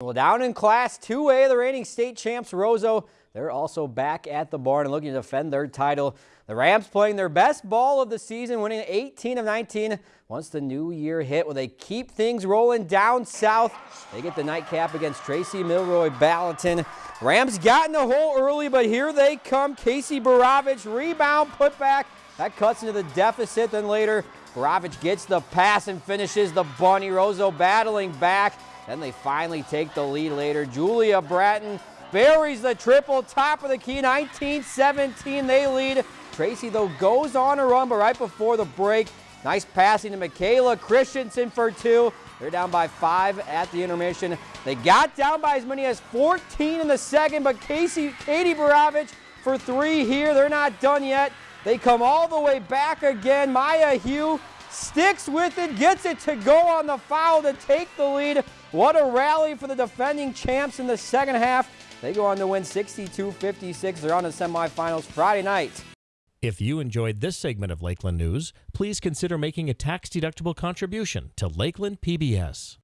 Well, down in Class 2A, the reigning state champs Roseau, they're also back at the barn and looking to defend their title. The Rams playing their best ball of the season, winning 18 of 19 once the new year hit. Will they keep things rolling down south. They get the nightcap against Tracy Milroy Balaton. Rams got in the hole early, but here they come. Casey Baravich, rebound, put back. That cuts into the deficit. Then later, Baravich gets the pass and finishes the bunny. Roseau battling back. Then they finally take the lead later. Julia Bratton buries the triple, top of the key, 19-17, they lead. Tracy, though, goes on a run, but right before the break, nice passing to Michaela Christensen for two. They're down by five at the intermission. They got down by as many as 14 in the second, but Casey, Katie Baravich for three here. They're not done yet. They come all the way back again. Maya Hugh sticks with it, gets it to go on the foul to take the lead. What a rally for the defending champs in the second half. They go on to win 62-56. They're on to semifinals Friday night. If you enjoyed this segment of Lakeland News, please consider making a tax-deductible contribution to Lakeland PBS.